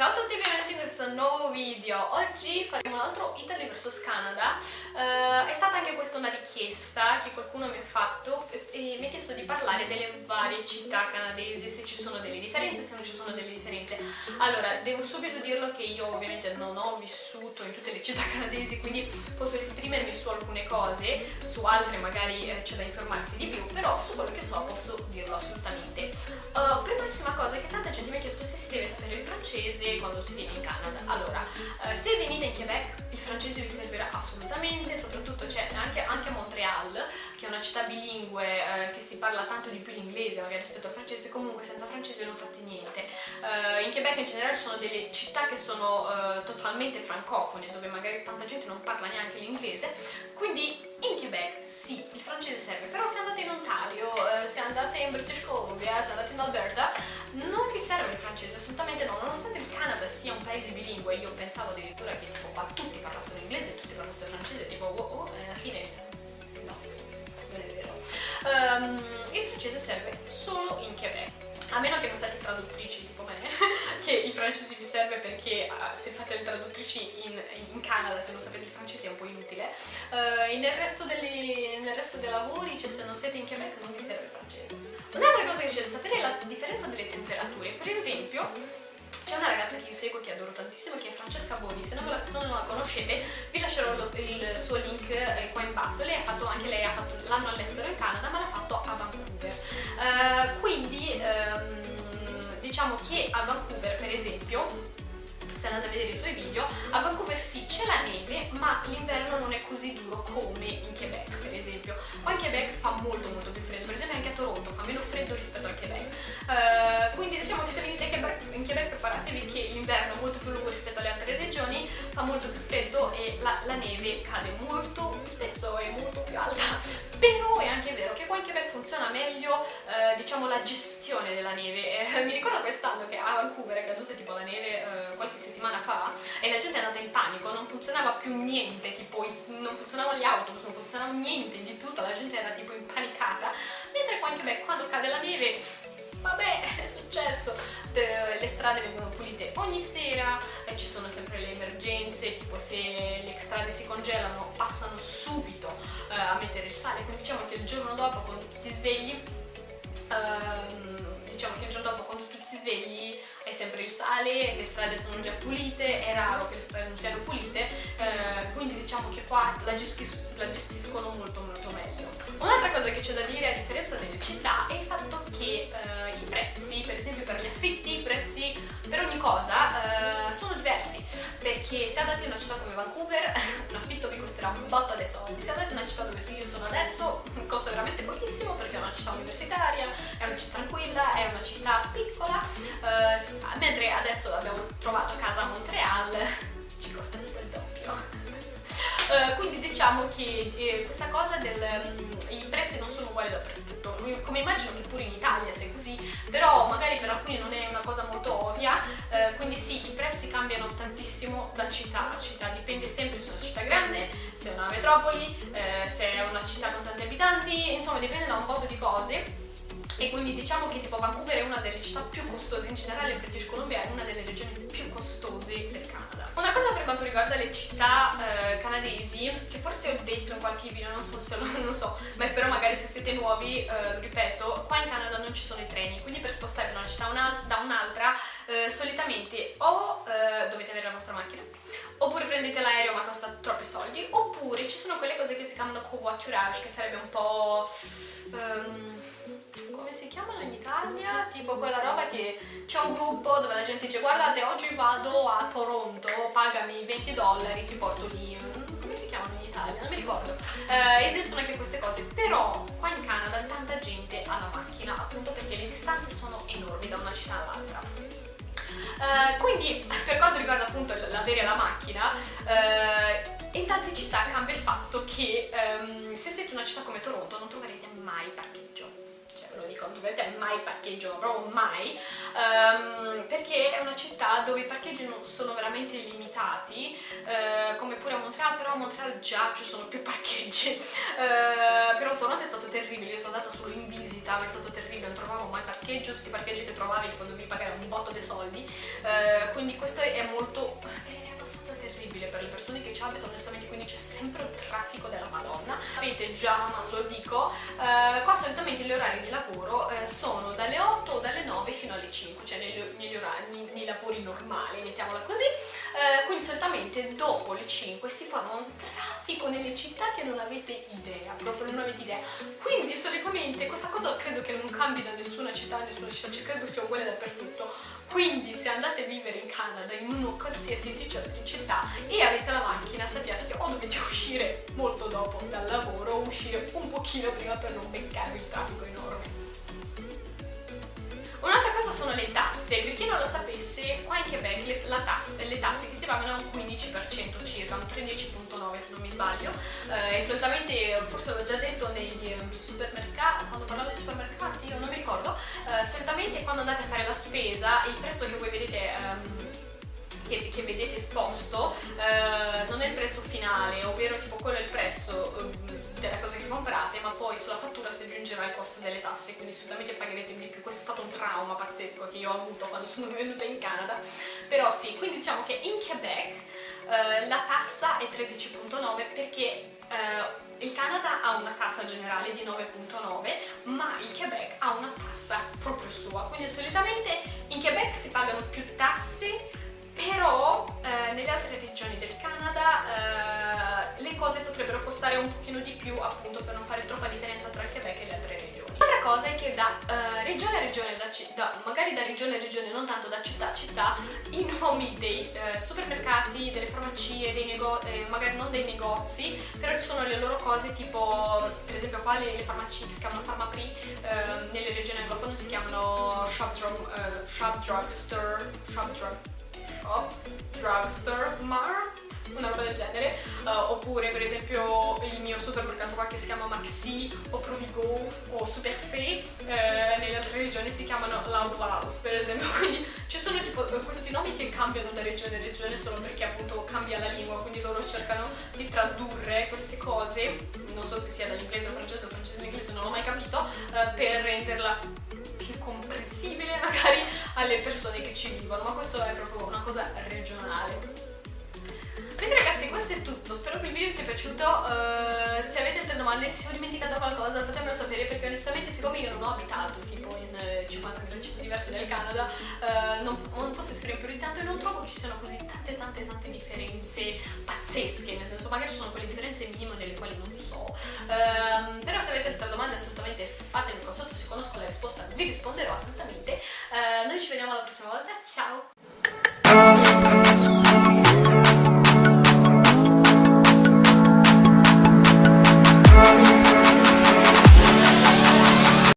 Ciao a tutti e benvenuti in questo nuovo video. Oggi faremo un altro Italy vs Canada. Uh, è stata anche questa una richiesta che qualcuno mi ha fatto e, e mi ha chiesto di parlare delle varie città canadesi, se ci sono delle differenze, se non ci sono delle differenze. Allora, devo subito dirlo che io ovviamente non ho vissuto in tutte le città canadesi, quindi posso esprimermi su alcune cose, su altre magari eh, c'è da informarsi di più, però su quello che so posso dirlo assolutamente. Uh, primissima cosa è che tanta gente mi ha chiesto se si deve sapere il francese francese quando si viene in Canada. Allora, eh, se venite in Quebec il francese vi servirà assolutamente, soprattutto c'è anche, anche, a Montreal, che è una città bilingue eh, che si parla tanto di più l'inglese magari rispetto al francese, comunque senza francese non fate niente. Eh, in Quebec in generale ci sono delle città che sono eh, totalmente francofone, dove magari tanta gente non parla neanche l'inglese, quindi in Quebec sì, il francese serve, però se andate in Ontario, eh, se andate in British Columbia, se andate in Alberta, non vi serve il francese, assolutamente no, nonostante il Canada sia un paese bilingue, io pensavo addirittura che tipo, qua tutti parlassero inglese e tutti parlassero francese, tipo oh, oh, e alla fine no, non è vero. Um, il francese serve solo in Quebec, a meno che non siate traduttrici tipo me, che il francese vi serve perché uh, se fate le traduttrici in, in, Canada, se non sapete il francese è un po' inutile. Uh, nel, resto delle, nel resto dei lavori, cioè se non siete in Quebec non vi serve il francese. Un'altra cosa che c'è da sapere è la differenza delle temperature. Per esempio, c'è una ragazza che io seguo che adoro tantissimo che è Francesca Boni, se non la, se non la conoscete vi lascerò il suo link eh, qua in basso. Lei ha fatto, anche lei ha fatto l'anno all'estero in Canada ma l'ha fatto a Vancouver. Uh, quindi um, diciamo che a Vancouver per esempio se andate a vedere i suoi video, a Vancouver sì c'è la neve, ma l'inverno non è così duro come in Quebec, esempio. Qua in Quebec fa molto molto più freddo, per esempio anche a Toronto fa meno freddo rispetto al Quebec. Uh, quindi diciamo che se venite in Quebec preparatevi che l'inverno è molto più lungo rispetto alle altre regioni, fa molto più freddo e la, la neve cade molto spesso e molto più alta. Però è anche vero che qua in Quebec funziona meglio, uh, diciamo, la gestione della neve. Eh, mi ricordo quest'anno che a Vancouver è caduta tipo la neve uh, qualche settimana fa e la gente è andata in panico, non funzionava più niente, tipo non funzionavano gli autobus, non funzionava niente di tutto, la gente era tipo impanicata, mentre qua anche beh, quando cade la neve vabbè è successo. Le strade vengono pulite ogni sera e ci sono sempre le emergenze tipo se le strade si congelano passano subito eh, a mettere il sale. Quindi diciamo che il giorno dopo quando ti svegli ehm, diciamo che il giorno dopo quando tu ti svegli è sempre il sale, le strade sono già pulite, è raro che le strade non siano pulite, eh, diciamo che qua la, gestis la gestiscono molto molto meglio. Un'altra cosa che c'è da dire a differenza delle città è il fatto che eh, i prezzi, per esempio per gli affitti, i prezzi per ogni cosa eh, sono diversi, perché se andate in una città come Vancouver un affitto vi costerà un botto dei soldi, se andate in una città dove io sono adesso costa veramente pochissimo perché è una città universitaria, è una città tranquilla, è una città piccola, eh, mentre adesso abbiamo trovato casa a Montreal diciamo che eh, questa cosa del um, i prezzi non sono uguali dappertutto. Come immagino che pure in Italia sia così però magari per alcuni non è una cosa molto ovvia uh, quindi sì i prezzi cambiano tantissimo da città a città. Dipende sempre se è una città grande se è una metropoli uh, se è una città con tanti abitanti insomma dipende da un po' di cose e quindi diciamo che tipo Vancouver è una delle città più costose, in generale British Columbia è una delle regioni più costose del Canada. Una cosa per quanto riguarda le città eh, canadesi, che forse ho detto in qualche video, non so se lo non so, ma spero magari se siete nuovi, eh, lo ripeto, qua in Canada non ci sono i treni, quindi per spostare una città un da un'altra eh, solitamente o eh, dovete avere la vostra macchina, oppure prendete l'aereo ma costa troppi soldi, oppure ci sono quelle cose che si chiamano covoiturage, che sarebbe un po'... Um, come si chiamano in Italia? Tipo quella roba che c'è un gruppo dove la gente dice guardate oggi vado a Toronto, pagami 20 dollari, ti porto lì. Come si chiamano in Italia? Non mi ricordo. Eh, esistono anche queste cose, però qua in Canada tanta gente ha la macchina appunto perché le distanze sono enormi da una città all'altra. Uh, quindi per quanto riguarda appunto l'avere la macchina uh, in tante città cambia il fatto che um, se siete in una città come Toronto non troverete mai parcheggio lo dico, dovete mai parcheggio, proprio mai, um, perché è una città dove i parcheggi sono veramente limitati, uh, come pure a Montreal, però a Montreal già ci sono più parcheggi, uh, però tornate è stato terribile, io sono andata solo in visita, ma è stato terribile, non trovavo mai parcheggio, tutti i parcheggi che trovavi tipo dovevi pagare un botto di soldi, uh, quindi questo è molto... È terribile per le persone che ci abitano. Onestamente quindi c'è sempre un traffico della madonna. Sapete già ma lo dico. Eh, qua solitamente gli orari di lavoro eh, sono dalle 8 o dalle 9 fino alle 5 cioè negli, negli orari, nei, nei lavori normali mettiamola così eh, quindi solitamente dopo le 5 si forma un traffico nelle città che non avete idea proprio non avete idea. Quindi solitamente questa cosa credo che non cambi da nessuna città nessuna città cioè credo sia uguale dappertutto. Quindi se andate a vivere in Canada in una qualsiasi città e avete la macchina sappiate che o dovete uscire molto dopo dal lavoro o uscire un pochino prima per non beccarvi il traffico enorme Un'altra cosa sono le tasse, per chi non lo sapesse, qua in Quebec le, tasse, le tasse che si pagano è un 15% circa, un 13.9 se non mi sbaglio, eh, e solitamente, forse l'ho già detto negli um, supermercati, quando parlavo di supermercati, io non mi ricordo, eh, solitamente quando andate a fare la spesa il prezzo che voi vedete... Um, che, che vedete esposto eh, non è il prezzo finale, ovvero tipo quello è il prezzo eh, della cosa che comprate, ma poi sulla fattura si aggiungerà il costo delle tasse, quindi assolutamente pagherete di più. Questo è stato un trauma pazzesco che io ho avuto quando sono venuta in Canada, però sì, quindi diciamo che in Quebec eh, la tassa è 13.9 perché eh, il Canada ha una tassa generale di 9.9 ma il Quebec ha una tassa proprio sua quindi solitamente in Quebec si pagano più tasse però eh, nelle altre regioni del Canada eh, le cose potrebbero costare un pochino di più appunto per non fare troppa differenza tra il Quebec e le altre regioni. L'altra cosa è che da eh, regione a regione, da, da, magari da regione a regione, non tanto da città a città, i nomi dei eh, supermercati, delle farmacie, dei eh, magari non dei negozi, però ci sono le loro cose tipo, per esempio qua le, le farmacie che si chiamano Pharmaprix, eh, nelle regioni anglofone si chiamano Shop, Drug, shop Drugstore, Shop Drug shop, drugstore, mart, una roba del genere, uh, oppure per esempio il mio supermercato qua che si chiama Maxi o Provigo o Super C, eh, nelle altre regioni si chiamano Loud per esempio, quindi ci sono tipo questi nomi che cambiano da regione a regione solo perché appunto cambia la lingua, quindi loro cercano di tradurre queste cose, non so se sia dall'inglese o francese o francese inglese, non l'ho mai capito, eh, per renderla più comprensibile magari alle persone che ci vivono, ma questo è proprio una cosa regionale. Quindi ragazzi questo è tutto, spero che il video vi sia piaciuto, uh, se avete altre domande, se ho dimenticato qualcosa fatemelo sapere perché onestamente siccome io non ho abitato tipo in 50.000 eh, città diverse del Canada uh, non, non, posso esprimere più di tanto e non trovo che ci siano così tante tante tante differenze pazzesche, nel senso magari ci sono quelle differenze minime delle quali non so, uh, però se avete altre domande assolutamente fatemi qua sotto, se conosco la risposta vi risponderò assolutamente, noi ci vediamo la prossima volta, ciao!